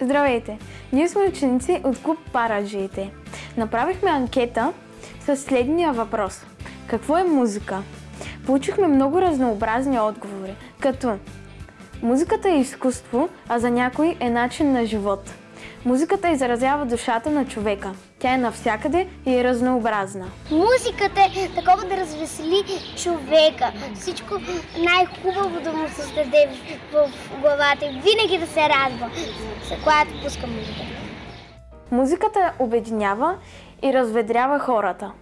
Здравейте! Ние сме ученици от клуб Параджиите. Направихме анкета с следния въпрос. Какво е музика? Получихме много разнообразни отговори, като Музиката е изкуство, а за някой е начин на живот. Музиката изразява душата на човека. Тя е навсякъде и е разнообразна. Музиката е такова да развесели човека. Всичко най-хубаво да му създаде в главата и винаги да се радва, когато пуска музиката. Музиката обединява и разведрява хората.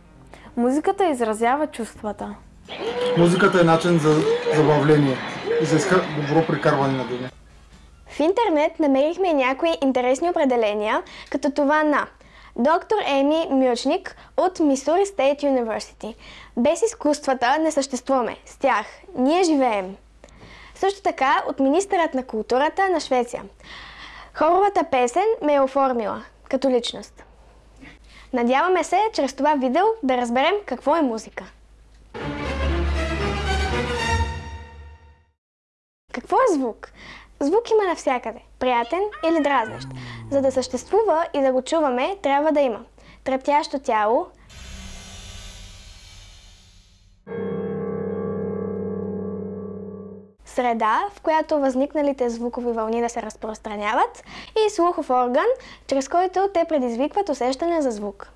Музиката изразява чувствата. Музиката е начин за забавление и за добро прекарване на деня. В интернет намерихме някои интересни определения, като това на доктор Еми Мючник от Мисури Стейт University. Без изкуствата не съществуваме. С тях ние живеем. Също така от министърът на културата на Швеция. Хоровата песен ме е оформила като личност. Надяваме се, чрез това видео да разберем какво е музика. Какво е звук? Звук има навсякъде, приятен или дразнещ. За да съществува и да го чуваме, трябва да има трептящо тяло, среда, в която възникналите звукови вълни да се разпространяват и слухов орган, чрез който те предизвикват усещане за звук.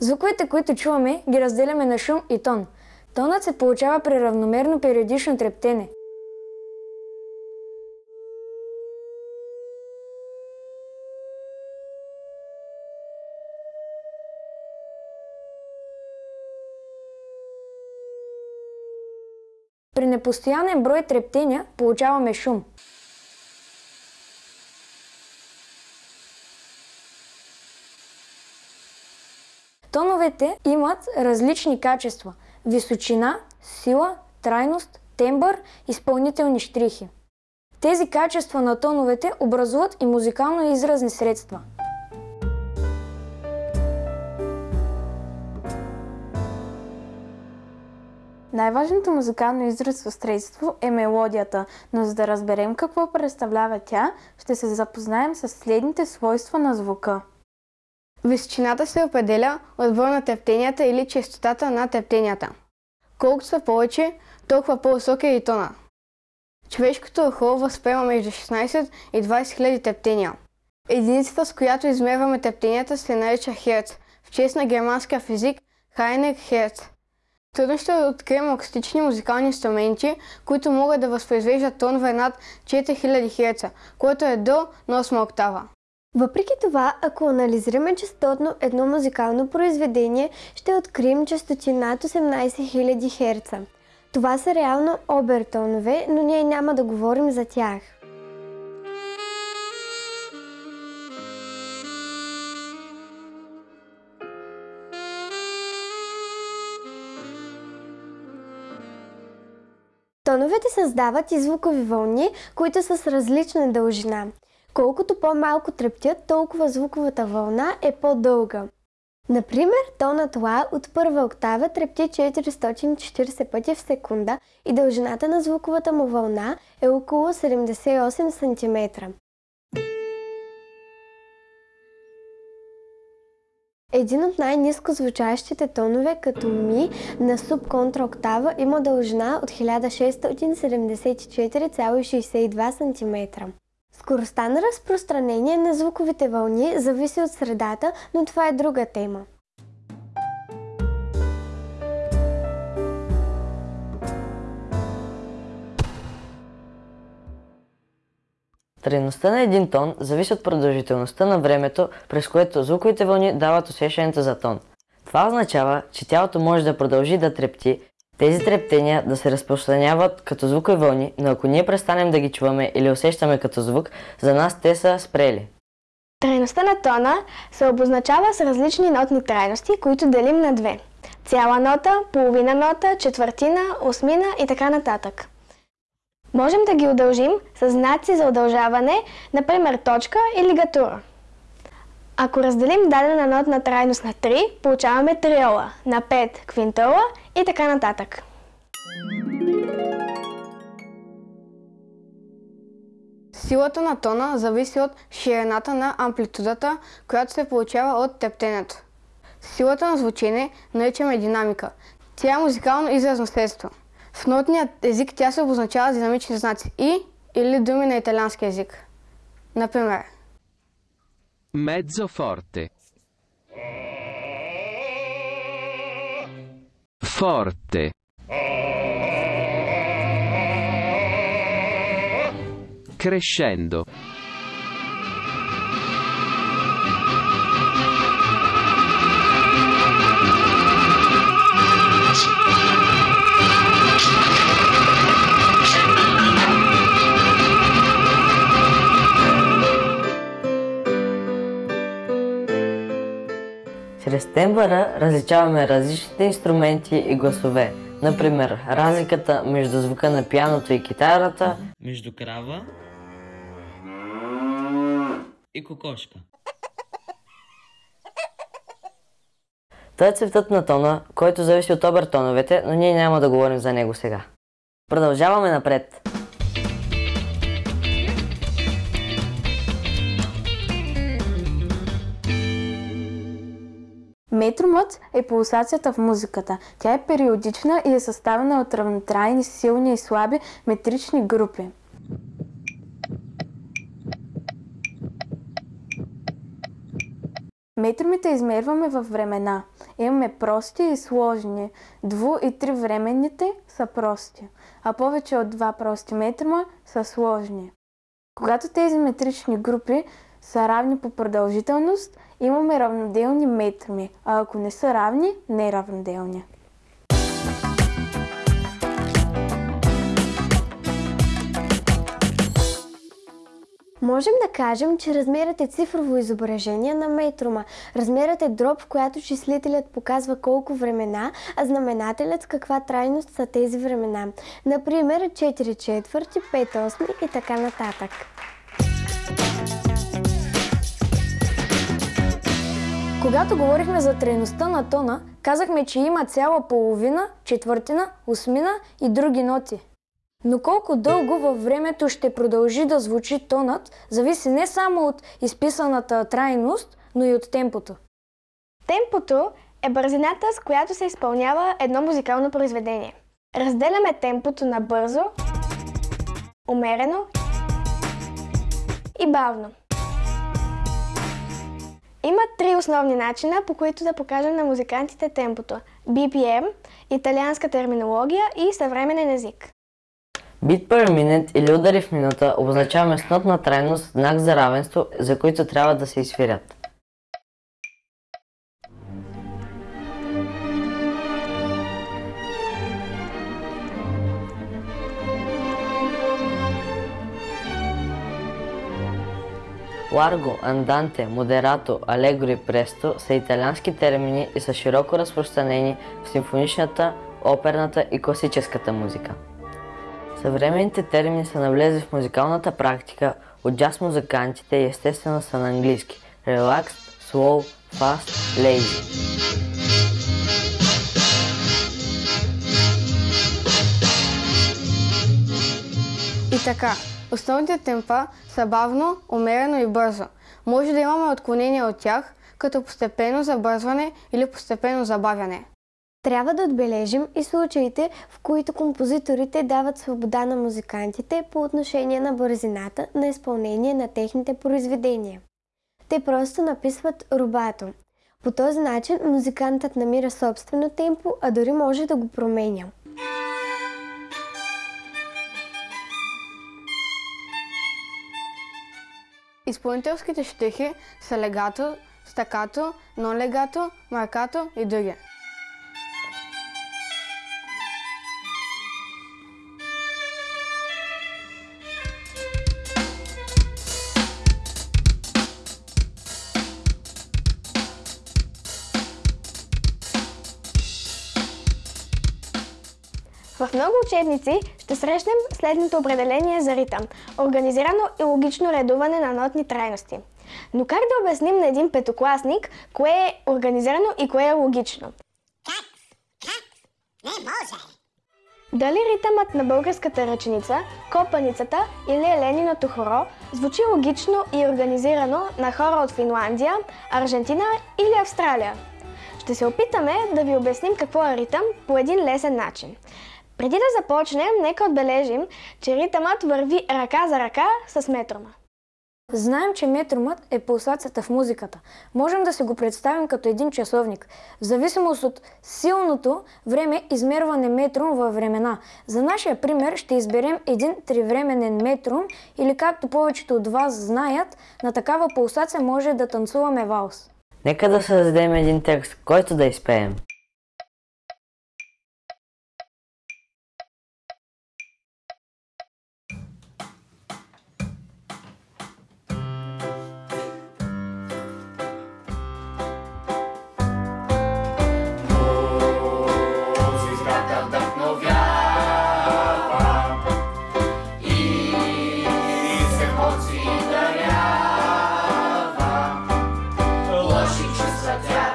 Звуковете, които чуваме, ги разделяме на шум и тон. Тонът се получава при равномерно периодично трептене. Непостоянен брой трептения получаваме шум. Тоновете имат различни качества – височина, сила, трайност, тембър, изпълнителни штрихи. Тези качества на тоновете образуват и музикално-изразни средства – Най-важното музикално изразно средство е мелодията, но за да разберем какво представлява тя, ще се запознаем с следните свойства на звука. Височината се определя от броя на тептенията или честотата на тептенията. Колкото са повече, толкова по-висок е и тона. Човешкото ухо възприема между 16 и 20 хиляди тептения. Единицата, с която измерваме тептенията, се нарича Херц, в чест на германския физик Хайнек Херц. Трудно ще открием акустични музикални инструменти, които могат да възпроизвеждат тонове над 4000 Хц, което е до 8 октава. Въпреки това, ако анализираме частотно едно музикално произведение, ще открием частоти над 18 000 Хц. Това са реално обертонове, но ние няма да говорим за тях. Тоновете създават и звукови вълни, които са с различна дължина. Колкото по-малко трептят, толкова звуковата вълна е по-дълга. Например, тонът Ла от първа октава трепти 440 пъти в секунда и дължината на звуковата му вълна е около 78 см. Един от най-низко звучащите тонове като ми на субконтраоктава има дължина от 1674,62 см. Скоростта на разпространение на звуковите вълни зависи от средата, но това е друга тема. Трайността на един тон зависи от продължителността на времето, през което звуковите вълни дават усещането за тон. Това означава, че тялото може да продължи да трепти, тези трептения да се разпространяват като звукови вълни, но ако ние престанем да ги чуваме или усещаме като звук, за нас те са спрели. Трайността на тона се обозначава с различни нотни трайности, които делим на две. Цяла нота, половина нота, четвъртина, осмина и така нататък. Можем да ги удължим с знаци за удължаване, например точка и лигатура. Ако разделим дадена нотна трайност на 3, получаваме триола, на 5 квинтола и така нататък. Силата на тона зависи от ширината на амплитудата, която се получава от тептенето. Силата на звучение наричаме динамика. Тя е музикално изразно средство. В нотният език тя се обозначава с динамични знаци и или думи на италиански език. Например, Mezzo forte. Forte. Crescendo. Чрез тембъра различаваме различните инструменти и гласове. Например, разликата между звука на пианото и китарата, между крава и кокошка. Той е цветът на тона, който зависи от обертоновете, но ние няма да говорим за него сега. Продължаваме напред. Метромът е пулсацията в музиката. Тя е периодична и е съставена от равнотрайни, силни и слаби метрични групи. Метромите измерваме във времена. Имаме прости и сложни. Дву- и тривременните са прости, а повече от два прости метрома са сложни. Когато тези метрични групи са равни по продължителност, имаме равноделни метроми, а ако не са равни, неравноделни. Можем да кажем, че размерът е цифрово изображение на метрума. Размерът е дроб, в която числителят показва колко времена, а знаменателят с каква трайност са тези времена. Например, 4 четвърти, 5 осми и така нататък. Когато говорихме за трайността на тона, казахме, че има цяла половина, четвъртина, осмина и други ноти. Но колко дълго във времето ще продължи да звучи тонът, зависи не само от изписаната трайност, но и от темпото. Темпото е бързината, с която се изпълнява едно музикално произведение. Разделяме темпото на бързо, умерено и бавно. Има три основни начина, по които да покажем на музикантите темпото. BPM, италианска терминология и съвременен език. Бит per minute или удари в минута обозначаваме с нотна трайност знак за равенство, за които трябва да се изсвирят. Ларго, анданте, модерато, алегро и престо са италиански термини и са широко разпространени в симфоничната, оперната и класическата музика. Съвременните термини са навлезли в музикалната практика от джаз музикантите и естествено са на английски relaxed, slow, fast, lazy. И така, основните темпа са бавно, умерено и бързо. Може да имаме отклонения от тях, като постепенно забързване или постепенно забавяне. Трябва да отбележим и случаите, в които композиторите дават свобода на музикантите по отношение на бързината на изпълнение на техните произведения. Те просто написват рубато. По този начин музикантът намира собствено темпо, а дори може да го променя. Изпълнителските щихи са легато, стакато, нон-легато, маркато и други. В много учебници ще срещнем следното определение за ритъм – организирано и логично редуване на нотни трайности. Но как да обясним на един петокласник, кое е организирано и кое е логично? Дали ритъмът на българската ръченица, копаницата или елениното хоро звучи логично и организирано на хора от Финландия, Аржентина или Австралия? Ще се опитаме да ви обясним какво е ритъм по един лесен начин. Преди да започнем, нека отбележим, че ритъмът върви ръка за ръка с метрома. Знаем, че метромът е пулсацията в музиката. Можем да си го представим като един часовник. В зависимост от силното време измерване метром във времена. За нашия пример ще изберем един тривременен метром или както повечето от вас знаят, на такава пулсация може да танцуваме валс. Нека да създадем един текст, който да изпеем. Just like that.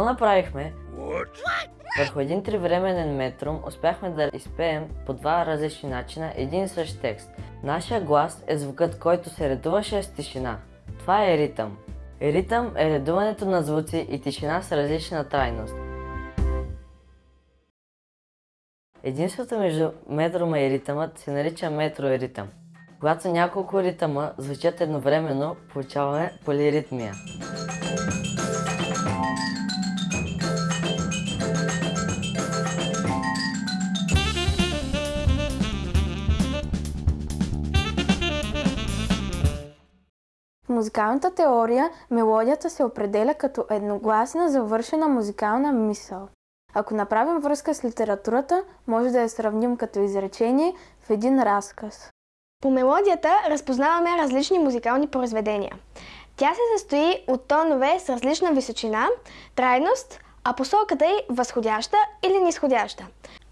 Какво направихме? Върху един тривременен метром успяхме да изпеем по два различни начина един и същ текст. Нашия глас е звукът, който се редуваше с тишина. Това е ритъм. Ритъм е редуването на звуци и тишина с различна трайност. Единството между метрома и ритъмът се нарича метроеритъм. Когато няколко ритъма звучат едновременно, получаваме полиритмия. Музикалната теория мелодията се определя като едногласна завършена музикална мисъл. Ако направим връзка с литературата, може да я сравним като изречение в един разказ. По мелодията разпознаваме различни музикални произведения. Тя се състои от тонове с различна височина, трайност, а посоката й възходяща или нисходяща.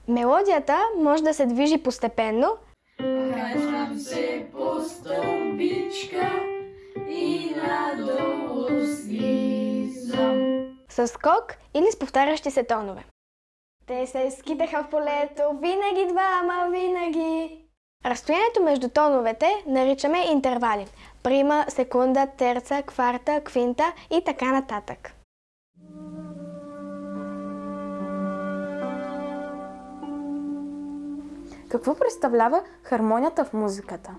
Мелодията може да се движи постепенно, Качвам се по стълбичка и надолу слизам. с скок или с повтарящи се тонове. Те се скитаха в полето, винаги двама, винаги. Разстоянието между тоновете наричаме интервали. Прима, секунда, терца, кварта, квинта и така нататък. Какво представлява хармонията в музиката?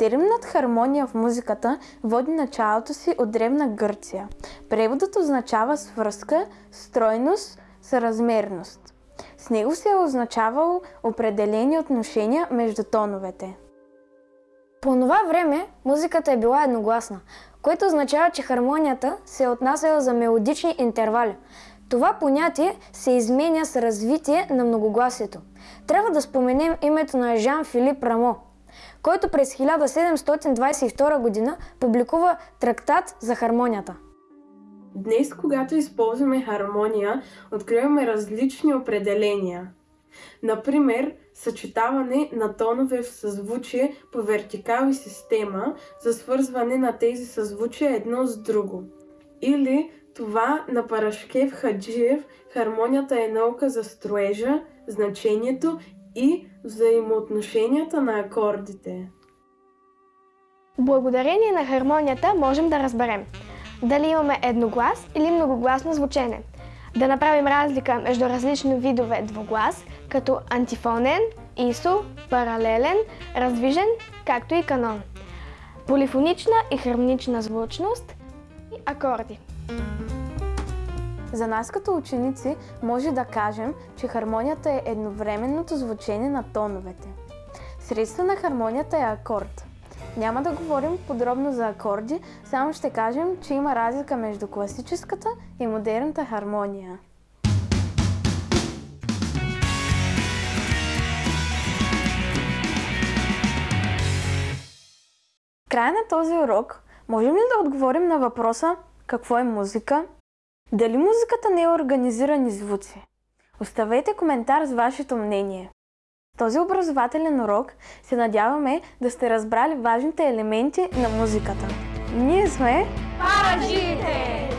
Терминът хармония в музиката води началото си от древна Гърция. Преводът означава свръзка, стройност, съразмерност. С него се е означавало определени отношения между тоновете. По това време музиката е била едногласна, което означава, че хармонията се е отнасяла за мелодични интервали. Това понятие се изменя с развитие на многогласието. Трябва да споменем името на Жан-Филип Рамо, който през 1722 година публикува трактат за хармонията. Днес, когато използваме хармония, откриваме различни определения. Например, съчетаване на тонове в съзвучие по вертикал и система за свързване на тези съзвучия едно с друго. Или това на Парашкев Хаджиев хармонията е наука за строежа, значението и взаимоотношенията на акордите. Благодарение на хармонията можем да разберем дали имаме едноглас или многогласно звучене. Да направим разлика между различни видове двуглас, като антифонен, исо, паралелен, раздвижен, както и канон. Полифонична и хармонична звучност и акорди. За нас като ученици може да кажем, че хармонията е едновременното звучение на тоновете. Средство на хармонията е акорд. Няма да говорим подробно за акорди, само ще кажем, че има разлика между класическата и модерната хармония. Края на този урок можем ли да отговорим на въпроса какво е музика? Дали музиката не е организирани звуци? Оставете коментар с вашето мнение. В този образователен урок се надяваме да сте разбрали важните елементи на музиката. Ние сме Параджиите!